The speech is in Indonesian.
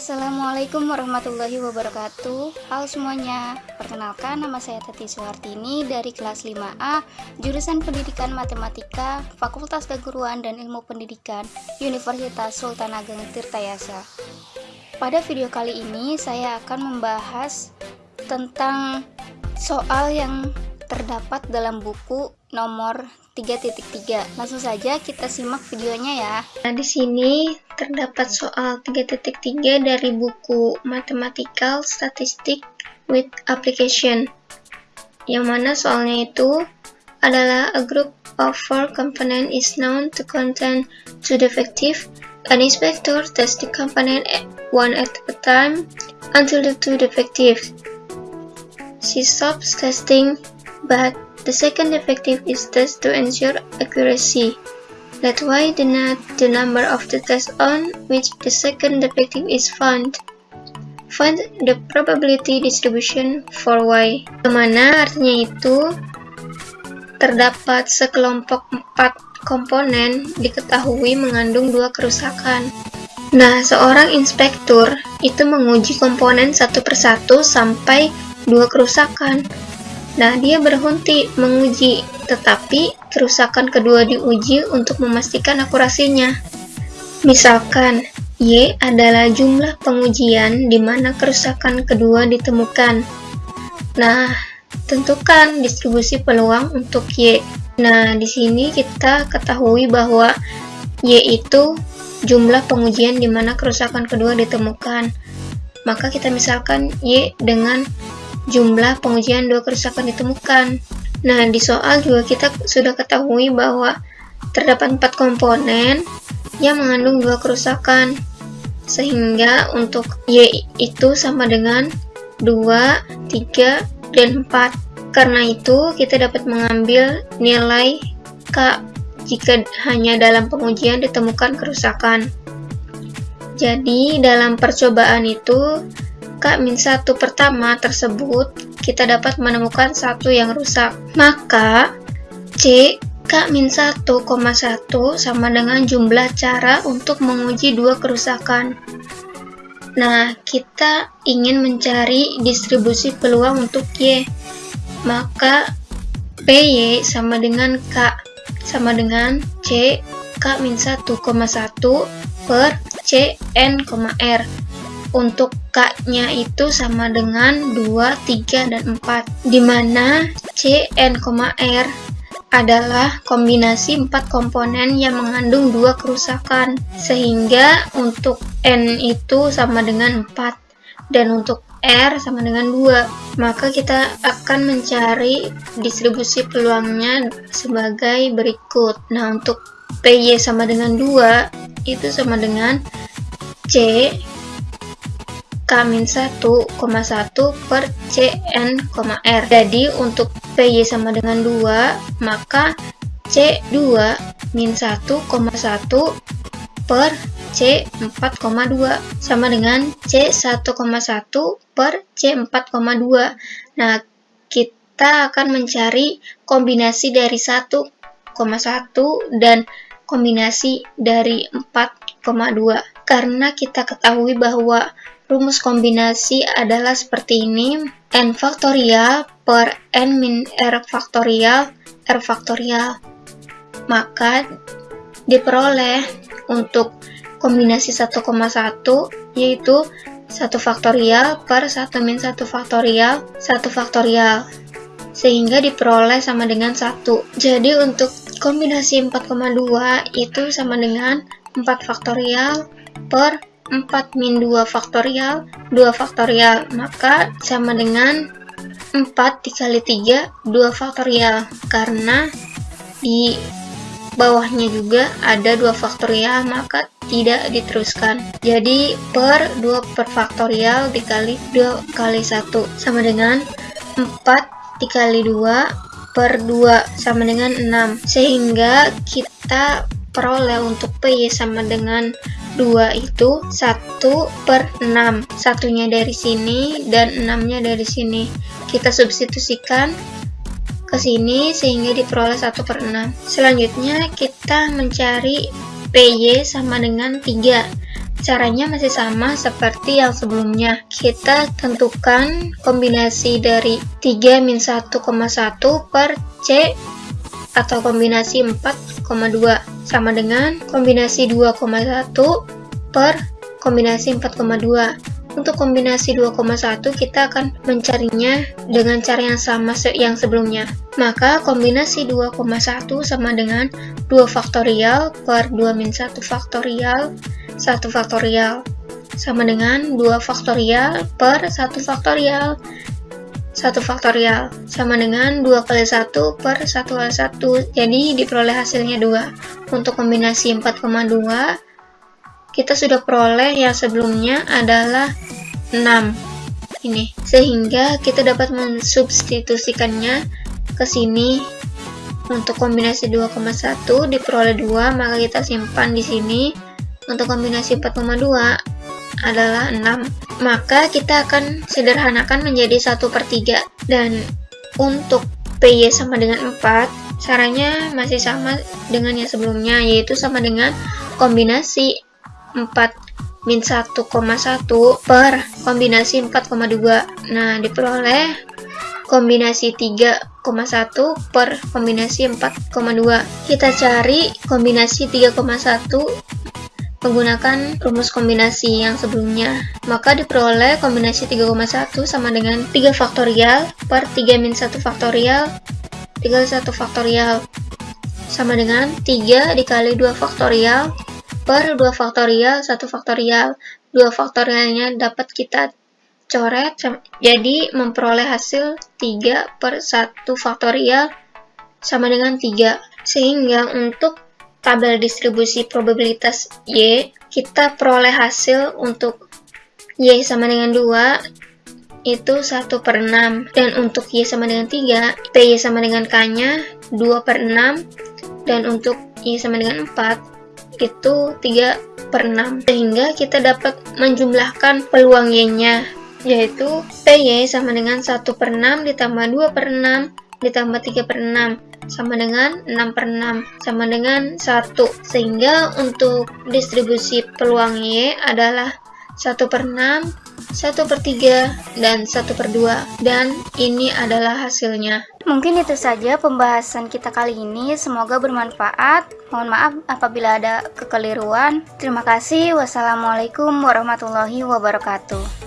Assalamualaikum warahmatullahi wabarakatuh. Halo semuanya. Perkenalkan nama saya Tati Suhartini dari kelas 5A Jurusan Pendidikan Matematika Fakultas Keguruan dan Ilmu Pendidikan Universitas Sultan Ageng Tirtayasa. Pada video kali ini saya akan membahas tentang soal yang terdapat dalam buku nomor 3.3. Langsung saja kita simak videonya ya. Nah, di sini terdapat soal 3.3 dari buku Mathematical Statistic with Application. Yang mana soalnya itu adalah a group of four component is known to contain two defective. An inspector tests the component one at a time until the two defective. She stops testing, but The second defective is test to ensure accuracy. That's why the number of the test on which the second defective is found. Find the probability distribution for y. Ke mana artinya itu terdapat sekelompok empat komponen diketahui mengandung dua kerusakan. Nah, seorang inspektur itu menguji komponen satu persatu sampai dua kerusakan. Nah, dia berhenti menguji, tetapi kerusakan kedua diuji untuk memastikan akurasinya. Misalkan, Y adalah jumlah pengujian di mana kerusakan kedua ditemukan. Nah, tentukan distribusi peluang untuk Y. Nah, di sini kita ketahui bahwa Y itu jumlah pengujian di mana kerusakan kedua ditemukan. Maka kita misalkan Y dengan jumlah pengujian dua kerusakan ditemukan. Nah, di soal juga kita sudah ketahui bahwa terdapat empat komponen yang mengandung dua kerusakan. Sehingga untuk Y itu sama dengan 2, 3, dan 4. Karena itu, kita dapat mengambil nilai K jika hanya dalam pengujian ditemukan kerusakan. Jadi, dalam percobaan itu, K-1 pertama tersebut, kita dapat menemukan satu yang rusak. Maka, C K-1,1 sama dengan jumlah cara untuk menguji dua kerusakan. Nah, kita ingin mencari distribusi peluang untuk Y. Maka, PY sama dengan K sama dengan C K-1,1 per C N, R untuk K-nya itu sama dengan 2, 3, dan 4. Di mana C, N, R adalah kombinasi 4 komponen yang mengandung dua kerusakan. Sehingga untuk N itu sama dengan 4. Dan untuk R sama dengan 2. Maka kita akan mencari distribusi peluangnya sebagai berikut. Nah, untuk PY sama dengan 2, itu sama dengan C K-1,1 per Cn, R. Jadi untuk PY sama dengan 2, maka C2 min 1,1 per C4,2 sama dengan C1,1 per C4,2. Nah, kita akan mencari kombinasi dari 1,1 dan kombinasi dari 4,2. Karena kita ketahui bahwa Rumus kombinasi adalah seperti ini, n faktorial per n min r faktorial r faktorial. Maka diperoleh untuk kombinasi 1,1 yaitu 1 faktorial per 1 min 1 faktorial 1 faktorial. Sehingga diperoleh sama dengan 1 jadi untuk kombinasi 4,2 itu sama dengan 4 faktorial per 4 min 2 faktorial 2 faktorial maka sama dengan 4 dikali 3 2 faktorial. Karena di bawahnya juga ada 2 faktorial maka tidak diteruskan. Jadi per 2 per faktorial dikali 2 kali 1 sama dengan 4 dikali 2 per 2 sama dengan 6 sehingga kita peroleh untuk P sama dengan 2 itu 1 per 6 satunya dari sini dan 6 nya dari sini kita substitusikan ke sini sehingga diperoleh 1 per 6. Selanjutnya kita mencari PY sama dengan 3. Caranya masih sama seperti yang sebelumnya. Kita tentukan kombinasi dari 3 min 1,1 per C atau kombinasi 4,2 sama dengan kombinasi 2,1 per kombinasi 4,2. Untuk kombinasi 2,1 kita akan mencarinya dengan cara yang sama yang sebelumnya. Maka kombinasi 2,1 sama dengan 2 faktorial per 2 min 1 faktorial 1 faktorial sama dengan 2 faktorial per 1 faktorial 1 faktorial sama dengan 2 kali 1 per 1 kali 1 jadi diperoleh hasilnya 2 untuk kombinasi 4,2 kita sudah peroleh yang sebelumnya adalah 6 ini sehingga kita dapat mensubstitusikannya ke sini. Untuk kombinasi 2,1 diperoleh 2 maka kita simpan di sini. Untuk kombinasi 4,2 adalah 6 maka kita akan sederhanakan menjadi 1 per 3 dan untuk PY sama dengan 4 caranya masih sama dengan yang sebelumnya yaitu sama dengan kombinasi 4 min 1,1 per kombinasi 4,2 nah diperoleh kombinasi 3,1 per kombinasi 4,2 kita cari kombinasi 3,1 menggunakan rumus kombinasi yang sebelumnya. Maka diperoleh kombinasi 3,1 sama dengan 3 faktorial per 3 min 1 faktorial 3 1 faktorial sama dengan 3 dikali 2 faktorial per 2 faktorial 1 faktorial. 2 faktorialnya dapat kita coret jadi memperoleh hasil 3 per 1 faktorial sama dengan 3 sehingga untuk tabel distribusi probabilitas Y kita peroleh hasil untuk Y sama dengan 2 itu 1 per 6 dan untuk Y sama dengan 3 PY sama dengan K nya 2 per 6 dan untuk Y sama dengan 4 itu 3 per 6 sehingga kita dapat menjumlahkan peluang Y-nya yaitu PY sama dengan 1 per 6 ditambah 2 per 6 ditambah 3 per 6 sama dengan 6 per 6 sama dengan 1 sehingga untuk distribusi peluang Y adalah 1 per 6 1 per 3, dan 1 per 2. Dan ini adalah hasilnya. Mungkin itu saja pembahasan kita kali ini. Semoga bermanfaat. Mohon maaf apabila ada kekeliruan. Terima kasih. Wassalamualaikum warahmatullahi wabarakatuh.